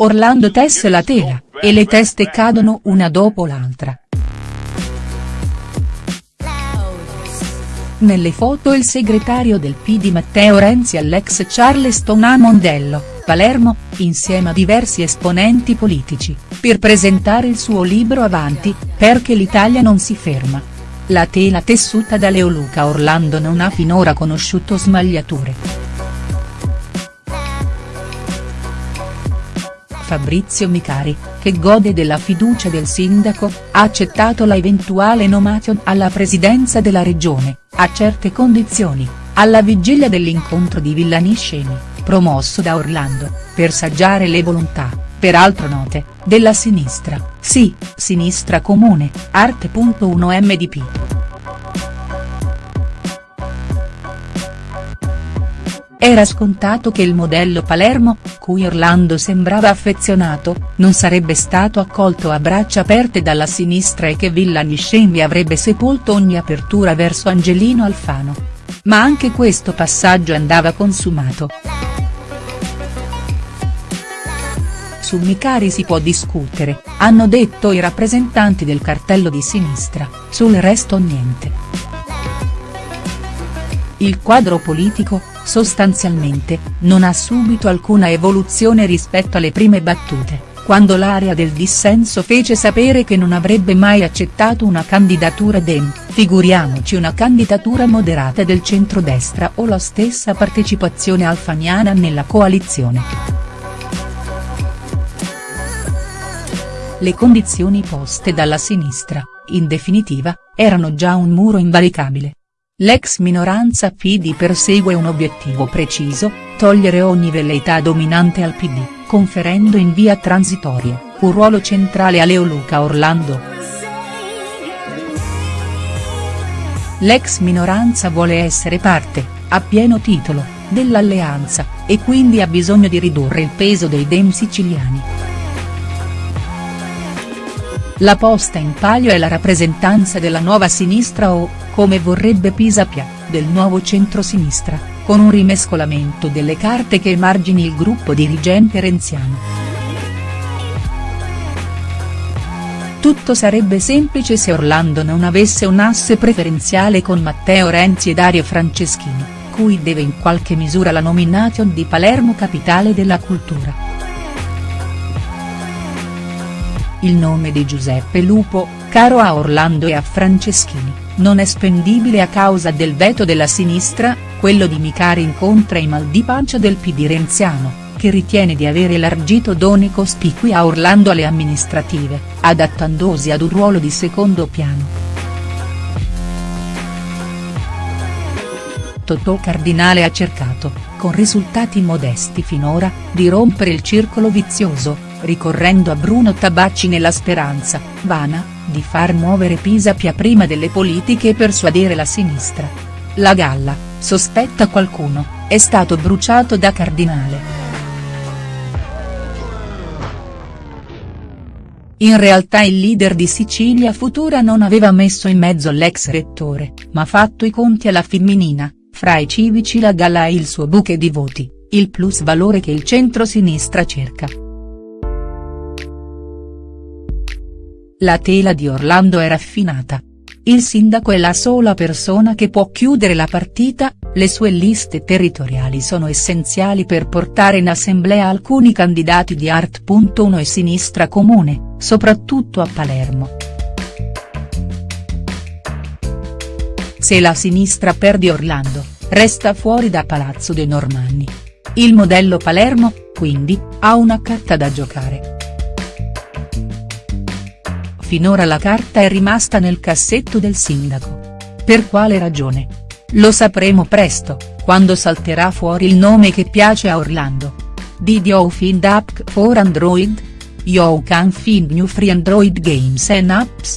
Orlando tesse la tela, e le teste cadono una dopo l'altra. Nelle foto il segretario del PD Matteo Renzi all'ex Charleston a Mondello, Palermo, insieme a diversi esponenti politici, per presentare il suo libro Avanti, perché l'Italia non si ferma. La tela tessuta da Leoluca Orlando non ha finora conosciuto smagliature. Fabrizio Micari, che gode della fiducia del sindaco, ha accettato la eventuale nomination alla presidenza della regione, a certe condizioni, alla vigilia dell'incontro di Villaniscemi, promosso da Orlando, per saggiare le volontà, peraltro note, della sinistra, sì, sinistra comune, arte.1 MDP. Era scontato che il modello Palermo, cui Orlando sembrava affezionato, non sarebbe stato accolto a braccia aperte dalla sinistra e che Villa Niscemi avrebbe sepolto ogni apertura verso Angelino Alfano. Ma anche questo passaggio andava consumato. Su Micari si può discutere, hanno detto i rappresentanti del cartello di sinistra, sul resto niente. Il quadro politico, sostanzialmente, non ha subito alcuna evoluzione rispetto alle prime battute, quando l'area del dissenso fece sapere che non avrebbe mai accettato una candidatura Dem, figuriamoci una candidatura moderata del centrodestra o la stessa partecipazione alfaniana nella coalizione. Le condizioni poste dalla sinistra, in definitiva, erano già un muro invalicabile. L'ex minoranza PD persegue un obiettivo preciso, togliere ogni velleità dominante al PD, conferendo in via transitoria, un ruolo centrale a Leoluca Orlando. L'ex minoranza vuole essere parte, a pieno titolo, dell'alleanza, e quindi ha bisogno di ridurre il peso dei dem siciliani. La posta in palio è la rappresentanza della nuova sinistra o, come vorrebbe Pisapia, del nuovo centro-sinistra, con un rimescolamento delle carte che emargini il gruppo dirigente renziano. Tutto sarebbe semplice se Orlando non avesse un asse preferenziale con Matteo Renzi e Dario Franceschini, cui deve in qualche misura la nomination di Palermo capitale della cultura. Il nome di Giuseppe Lupo, caro a Orlando e a Franceschini, non è spendibile a causa del veto della sinistra, quello di Micari incontra i mal di pancia del PD renziano, che ritiene di aver elargito doni cospicui a Orlando alle amministrative, adattandosi ad un ruolo di secondo piano. Totò Cardinale ha cercato, con risultati modesti finora, di rompere il circolo vizioso, ricorrendo a Bruno Tabacci nella speranza, vana, di far muovere Pisapia prima delle politiche e persuadere la sinistra. La galla, sospetta qualcuno, è stato bruciato da Cardinale. In realtà il leader di Sicilia Futura non aveva messo in mezzo l'ex rettore, ma fatto i conti alla femminina, fra i civici la Galla e il suo buche di voti, il plus valore che il centro-sinistra cerca. La tela di Orlando è raffinata. Il sindaco è la sola persona che può chiudere la partita, le sue liste territoriali sono essenziali per portare in assemblea alcuni candidati di Art.1 e Sinistra Comune, soprattutto a Palermo. Se la sinistra perde Orlando, resta fuori da Palazzo dei Normanni. Il modello Palermo, quindi, ha una carta da giocare. Finora la carta è rimasta nel cassetto del sindaco. Per quale ragione? Lo sapremo presto, quando salterà fuori il nome che piace a Orlando. Did you find app for Android? You can find new free Android games and apps.